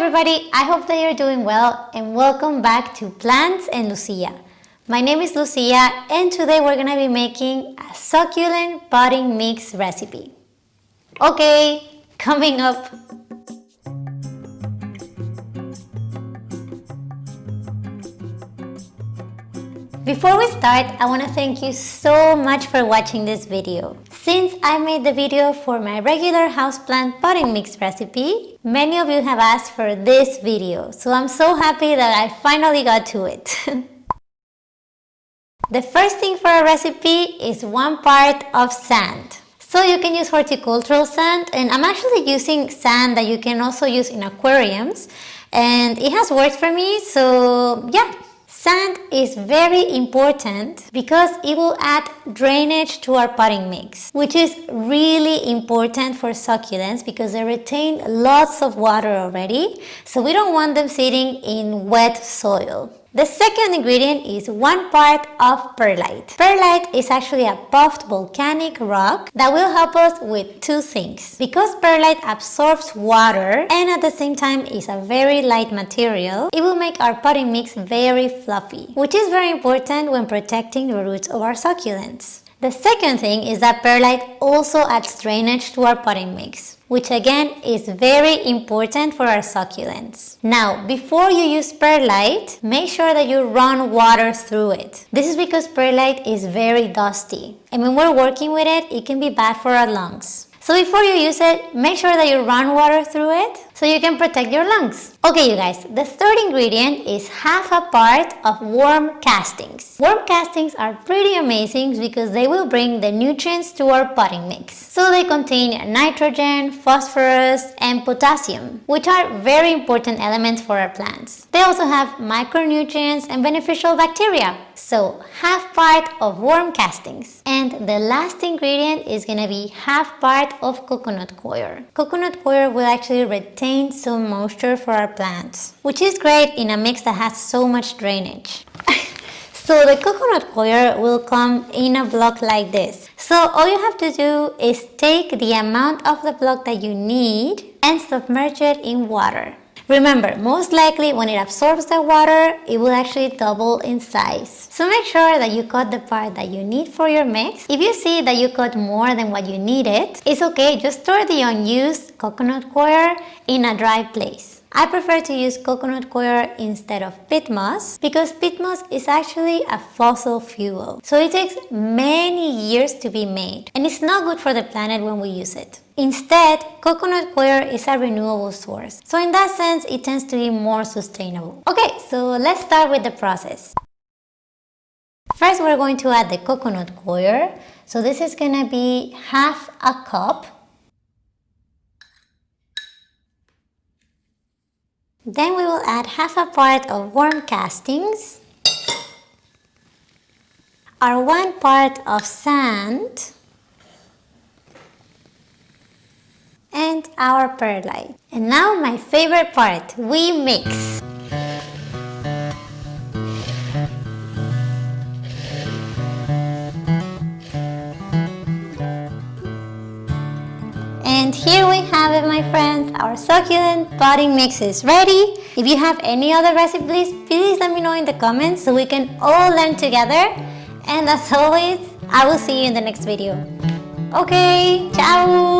everybody, I hope that you're doing well and welcome back to Plants and Lucia. My name is Lucia and today we're gonna be making a succulent potting mix recipe. Okay, coming up. Before we start, I want to thank you so much for watching this video. Since I made the video for my regular houseplant potting mix recipe, many of you have asked for this video, so I'm so happy that I finally got to it. the first thing for a recipe is one part of sand. So you can use horticultural sand and I'm actually using sand that you can also use in aquariums and it has worked for me so yeah Sand is very important because it will add drainage to our potting mix, which is really important for succulents because they retain lots of water already, so we don't want them sitting in wet soil. The second ingredient is one part of perlite. Perlite is actually a puffed volcanic rock that will help us with two things. Because perlite absorbs water and at the same time is a very light material, it will make our potting mix very fluffy, which is very important when protecting the roots of our succulents. The second thing is that perlite also adds drainage to our potting mix which again is very important for our succulents. Now, before you use perlite, make sure that you run water through it. This is because perlite is very dusty. And when we're working with it, it can be bad for our lungs. So before you use it, make sure that you run water through it so you can protect your lungs. Okay you guys, the third ingredient is half a part of worm castings. Worm castings are pretty amazing because they will bring the nutrients to our potting mix. So they contain nitrogen, phosphorus and potassium, which are very important elements for our plants. They also have micronutrients and beneficial bacteria. So half part of worm castings. And the last ingredient is gonna be half part of coconut coir. Coconut coir will actually retain some moisture for our plants, which is great in a mix that has so much drainage. so the coconut coir will come in a block like this. So all you have to do is take the amount of the block that you need and submerge it in water. Remember, most likely when it absorbs the water, it will actually double in size. So make sure that you cut the part that you need for your mix. If you see that you cut more than what you needed, it's okay, just store the unused coconut coir in a dry place. I prefer to use coconut coir instead of peat moss because peat moss is actually a fossil fuel. So it takes many years to be made and it's not good for the planet when we use it. Instead, coconut coir is a renewable source. So in that sense, it tends to be more sustainable. Okay, so let's start with the process. First, we're going to add the coconut coir. So this is gonna be half a cup Then we will add half a part of worm castings, our one part of sand, and our perlite. And now my favorite part, we mix. And here we have it my friends, our succulent potting mix is ready. If you have any other recipes, please let me know in the comments so we can all learn together. And as always, I will see you in the next video. Okay, ciao!